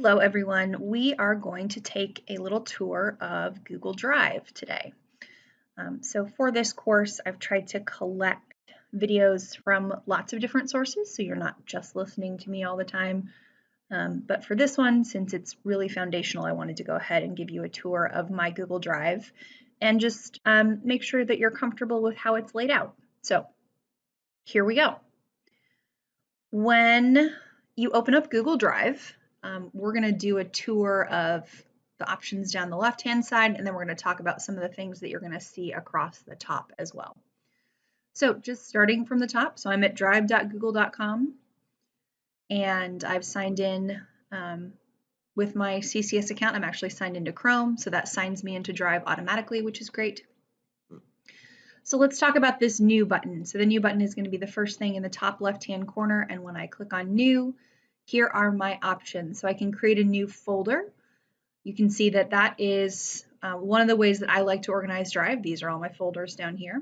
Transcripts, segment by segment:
Hello everyone. We are going to take a little tour of Google Drive today. Um, so for this course, I've tried to collect videos from lots of different sources, so you're not just listening to me all the time. Um, but for this one, since it's really foundational, I wanted to go ahead and give you a tour of my Google Drive and just um, make sure that you're comfortable with how it's laid out. So here we go. When you open up Google Drive, um, we're going to do a tour of the options down the left hand side and then we're going to talk about some of the things that you're going to see across the top as well. So just starting from the top, so I'm at drive.google.com and I've signed in um, with my CCS account. I'm actually signed into Chrome, so that signs me into Drive automatically, which is great. So let's talk about this new button. So the new button is going to be the first thing in the top left hand corner and when I click on new, here are my options. So I can create a new folder. You can see that that is uh, one of the ways that I like to organize Drive. These are all my folders down here.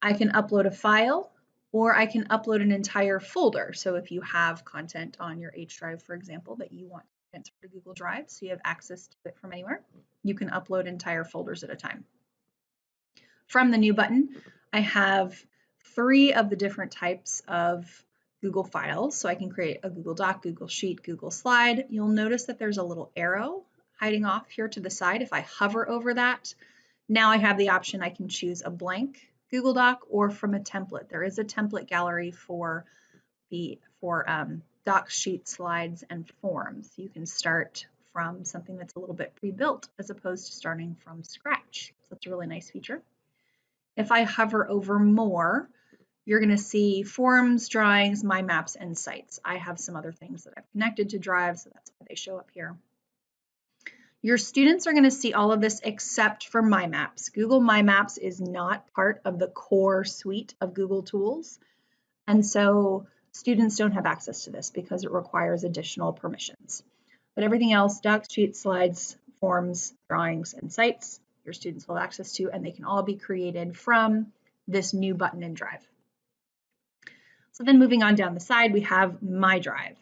I can upload a file or I can upload an entire folder. So if you have content on your H drive, for example, that you want to transfer to Google Drive so you have access to it from anywhere, you can upload entire folders at a time. From the new button, I have three of the different types of Google Files. So I can create a Google Doc, Google Sheet, Google Slide. You'll notice that there's a little arrow hiding off here to the side. If I hover over that, now I have the option I can choose a blank Google Doc or from a template. There is a template gallery for the for um, doc sheet slides and forms. You can start from something that's a little bit pre-built as opposed to starting from scratch. So that's a really nice feature. If I hover over more, you're going to see forms, drawings, my maps, and sites. I have some other things that I've connected to Drive, so that's why they show up here. Your students are going to see all of this except for My Maps. Google My Maps is not part of the core suite of Google tools, and so students don't have access to this because it requires additional permissions. But everything else, docs, sheets, slides, forms, drawings, and sites, your students will have access to, and they can all be created from this new button in Drive. So then moving on down the side, we have My Drive.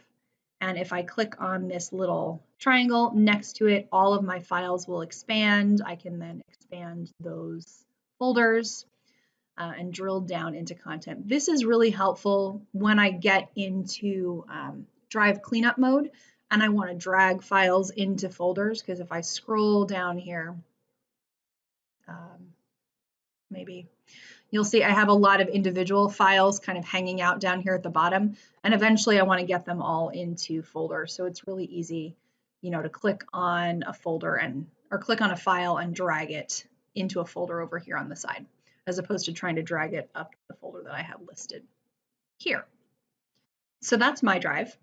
And if I click on this little triangle next to it, all of my files will expand. I can then expand those folders uh, and drill down into content. This is really helpful when I get into um, Drive cleanup mode and I want to drag files into folders because if I scroll down here, um, maybe you'll see I have a lot of individual files kind of hanging out down here at the bottom. And eventually I want to get them all into folders. So it's really easy, you know, to click on a folder and or click on a file and drag it into a folder over here on the side, as opposed to trying to drag it up the folder that I have listed here. So that's my drive.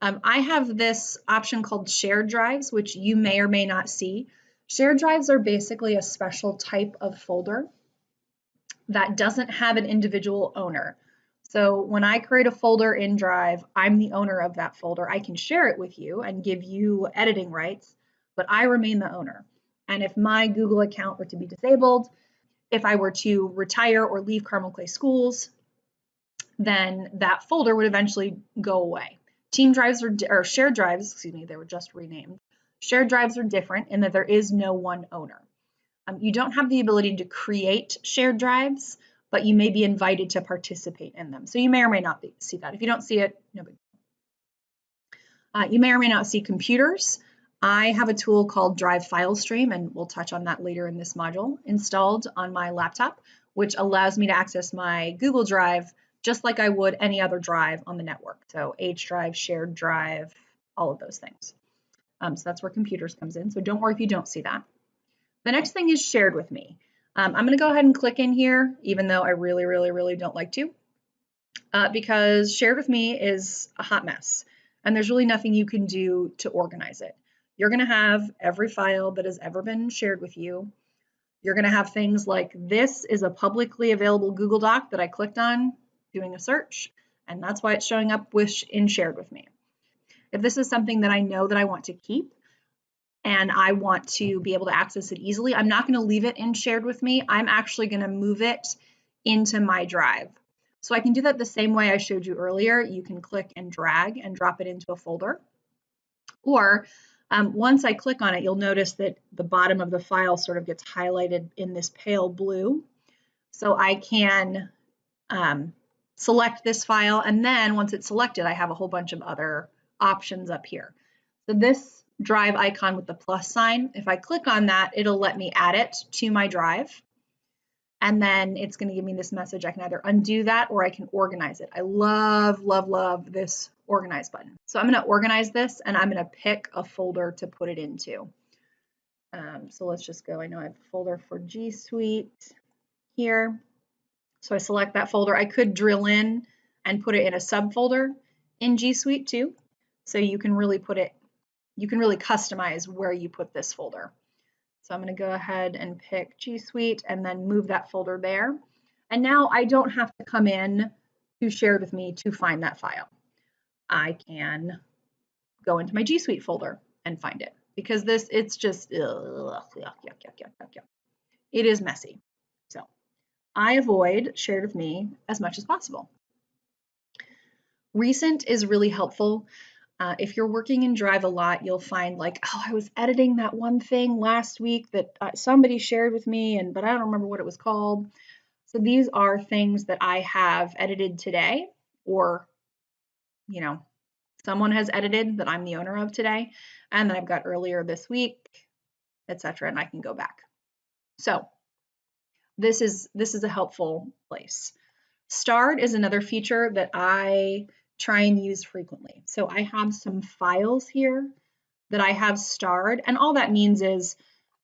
Um, I have this option called shared drives, which you may or may not see. Shared drives are basically a special type of folder that doesn't have an individual owner. So when I create a folder in Drive, I'm the owner of that folder. I can share it with you and give you editing rights, but I remain the owner. And if my Google account were to be disabled, if I were to retire or leave Carmel Clay Schools, then that folder would eventually go away. Team drives are, or shared drives, excuse me, they were just renamed. Shared drives are different in that there is no one owner. Um, you don't have the ability to create shared drives, but you may be invited to participate in them. So you may or may not be, see that. If you don't see it, no big uh, you may or may not see computers. I have a tool called Drive File Stream, and we'll touch on that later in this module, installed on my laptop, which allows me to access my Google Drive just like I would any other drive on the network. So H drive, shared drive, all of those things. Um, so that's where computers comes in. So don't worry if you don't see that. The next thing is shared with me. Um, I'm going to go ahead and click in here, even though I really, really, really don't like to, uh, because shared with me is a hot mess, and there's really nothing you can do to organize it. You're going to have every file that has ever been shared with you. You're going to have things like this is a publicly available Google Doc that I clicked on doing a search, and that's why it's showing up with in shared with me. If this is something that I know that I want to keep, and I want to be able to access it easily, I'm not going to leave it in shared with me. I'm actually going to move it into my drive. So I can do that the same way I showed you earlier. You can click and drag and drop it into a folder. Or um, once I click on it, you'll notice that the bottom of the file sort of gets highlighted in this pale blue. So I can um, select this file, and then once it's selected, I have a whole bunch of other options up here. So this drive icon with the plus sign, if I click on that, it'll let me add it to my drive. And then it's going to give me this message. I can either undo that or I can organize it. I love, love, love this organize button. So I'm going to organize this and I'm going to pick a folder to put it into. Um, so let's just go. I know I have a folder for G Suite here. So I select that folder. I could drill in and put it in a subfolder in G Suite too. So you can really put it, you can really customize where you put this folder. So I'm going to go ahead and pick G Suite and then move that folder there. And now I don't have to come in to shared with me to find that file. I can go into my G Suite folder and find it because this, it's just, ugh, yuck, yuck, yuck. It is messy. So I avoid shared with me as much as possible. Recent is really helpful. Uh, if you're working in Drive a lot, you'll find like, oh, I was editing that one thing last week that uh, somebody shared with me, and but I don't remember what it was called. So these are things that I have edited today, or you know, someone has edited that I'm the owner of today, and then I've got earlier this week, etc. And I can go back. So this is this is a helpful place. Starred is another feature that I try and use frequently. So I have some files here that I have starred, and all that means is,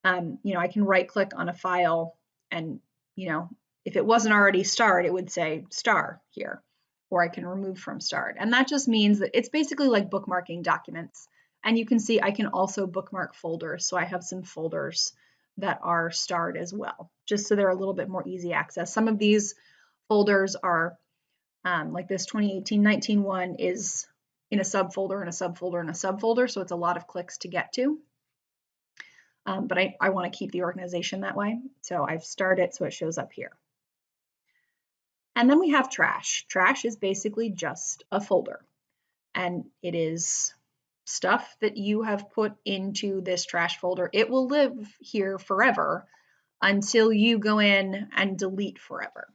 um, you know, I can right click on a file and, you know, if it wasn't already starred, it would say star here, or I can remove from starred. And that just means that it's basically like bookmarking documents. And you can see I can also bookmark folders. So I have some folders that are starred as well, just so they're a little bit more easy access. Some of these folders are um, like this 2018-19 one is in a subfolder and a subfolder and a subfolder, so it's a lot of clicks to get to. Um, but I, I want to keep the organization that way, so I've started so it shows up here. And then we have trash. Trash is basically just a folder, and it is stuff that you have put into this trash folder. It will live here forever until you go in and delete forever.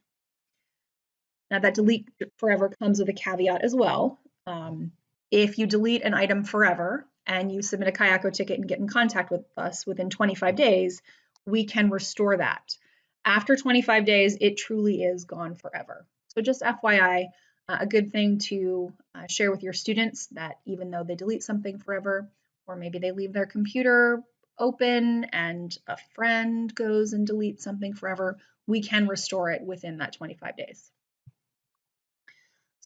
Now that delete forever comes with a caveat as well. Um, if you delete an item forever and you submit a Kayako ticket and get in contact with us within 25 days, we can restore that. After 25 days, it truly is gone forever. So just FYI, uh, a good thing to uh, share with your students that even though they delete something forever, or maybe they leave their computer open and a friend goes and deletes something forever, we can restore it within that 25 days.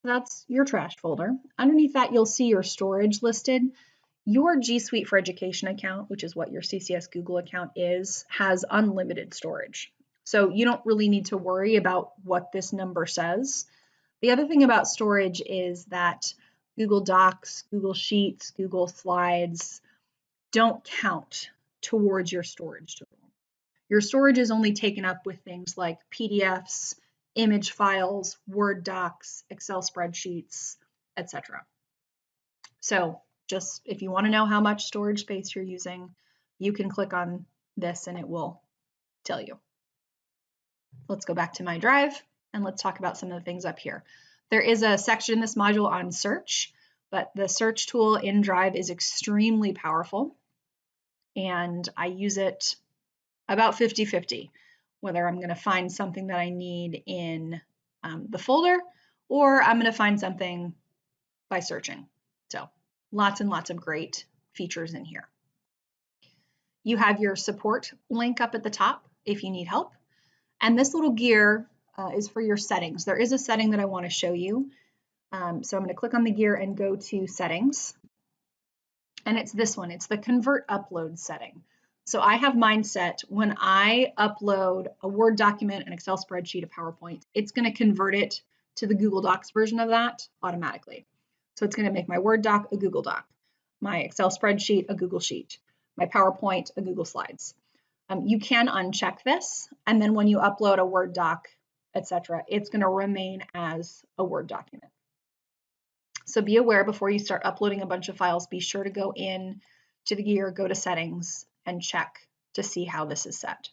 That's your trash folder. Underneath that, you'll see your storage listed. Your G Suite for Education account, which is what your CCS Google account is, has unlimited storage. So you don't really need to worry about what this number says. The other thing about storage is that Google Docs, Google Sheets, Google Slides don't count towards your storage total. Your storage is only taken up with things like PDFs, image files, Word docs, Excel spreadsheets, etc. So just if you want to know how much storage space you're using, you can click on this and it will tell you. Let's go back to my drive and let's talk about some of the things up here. There is a section in this module on search, but the search tool in Drive is extremely powerful and I use it about 50-50 whether I'm going to find something that I need in um, the folder or I'm going to find something by searching. So lots and lots of great features in here. You have your support link up at the top if you need help. And this little gear uh, is for your settings. There is a setting that I want to show you. Um, so I'm going to click on the gear and go to settings. And it's this one. It's the convert upload setting. So I have mine set when I upload a Word document, an Excel spreadsheet, a PowerPoint, it's going to convert it to the Google Docs version of that automatically. So it's going to make my Word doc a Google Doc, my Excel spreadsheet a Google Sheet, my PowerPoint a Google Slides. Um, you can uncheck this, and then when you upload a Word doc, etc., it's going to remain as a Word document. So be aware before you start uploading a bunch of files, be sure to go in to the gear, go to settings, and check to see how this is set.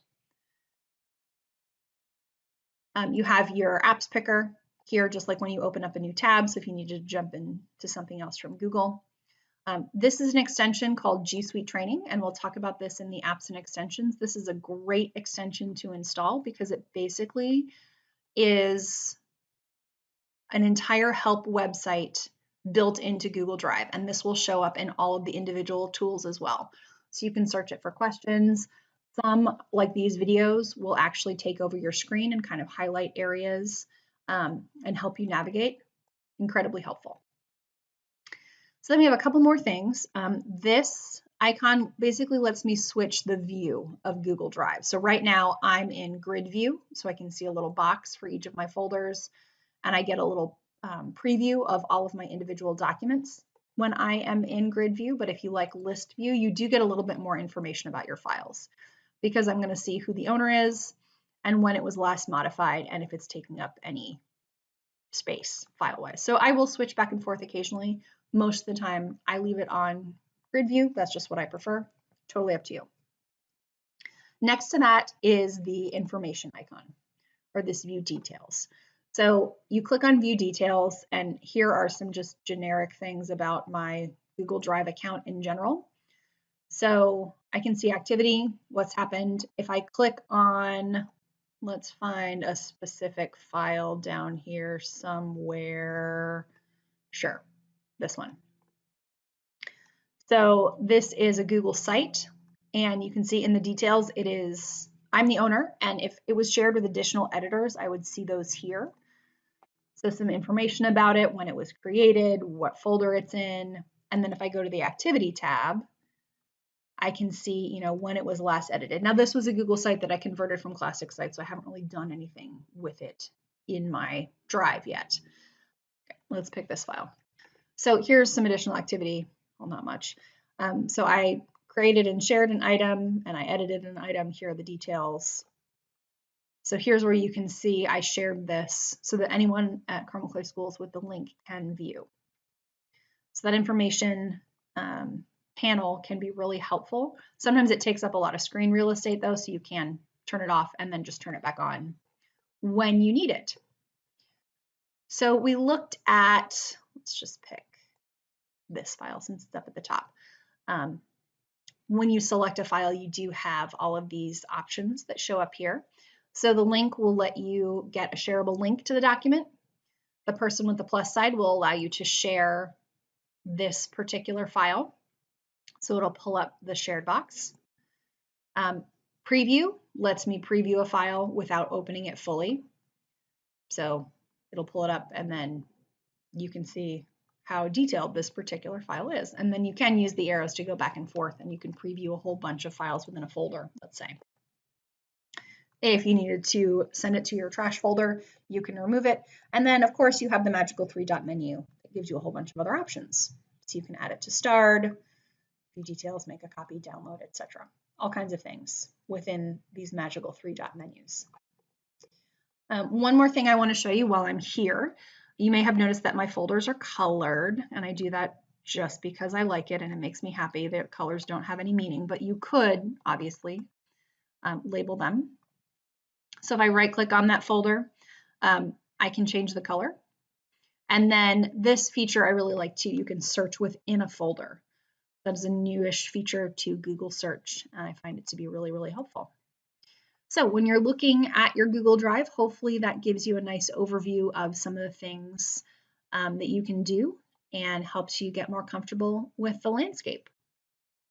Um, you have your apps picker here, just like when you open up a new tab, so if you need to jump into something else from Google. Um, this is an extension called G Suite Training, and we'll talk about this in the apps and extensions. This is a great extension to install because it basically is an entire help website built into Google Drive, and this will show up in all of the individual tools as well. So you can search it for questions. Some, like these videos, will actually take over your screen and kind of highlight areas um, and help you navigate. Incredibly helpful. So then we have a couple more things. Um, this icon basically lets me switch the view of Google Drive. So right now I'm in grid view, so I can see a little box for each of my folders, and I get a little um, preview of all of my individual documents when I am in grid view. But if you like list view, you do get a little bit more information about your files because I'm going to see who the owner is and when it was last modified and if it's taking up any space file-wise. So I will switch back and forth occasionally. Most of the time I leave it on grid view. That's just what I prefer. Totally up to you. Next to that is the information icon or this view details. So you click on view details and here are some just generic things about my Google Drive account in general. So I can see activity, what's happened. If I click on, let's find a specific file down here somewhere. Sure, this one. So this is a Google site and you can see in the details it is, I'm the owner and if it was shared with additional editors, I would see those here. So some information about it, when it was created, what folder it's in, and then if I go to the activity tab, I can see, you know, when it was last edited. Now this was a Google site that I converted from Classic Site, so I haven't really done anything with it in my drive yet. Okay, let's pick this file. So here's some additional activity, well, not much. Um, so I created and shared an item and I edited an item. Here are the details. So here's where you can see I shared this so that anyone at Carmel Clay Schools with the link can view. So that information um, panel can be really helpful. Sometimes it takes up a lot of screen real estate though, so you can turn it off and then just turn it back on when you need it. So we looked at, let's just pick this file since it's up at the top. Um, when you select a file, you do have all of these options that show up here. So the link will let you get a shareable link to the document. The person with the plus side will allow you to share this particular file. So it'll pull up the shared box. Um, preview lets me preview a file without opening it fully. So it'll pull it up and then you can see how detailed this particular file is. And then you can use the arrows to go back and forth and you can preview a whole bunch of files within a folder, let's say. If you needed to send it to your trash folder, you can remove it. And then of course you have the magical three dot menu that gives you a whole bunch of other options. So you can add it to starred, view details, make a copy, download, etc. All kinds of things within these magical three dot menus. Um, one more thing I want to show you while I'm here. You may have noticed that my folders are colored, and I do that just because I like it and it makes me happy. The colors don't have any meaning, but you could obviously um, label them. So if I right click on that folder, um, I can change the color. And then this feature I really like too. You can search within a folder. That is a newish feature to Google search, and I find it to be really, really helpful. So when you're looking at your Google Drive, hopefully that gives you a nice overview of some of the things um, that you can do and helps you get more comfortable with the landscape.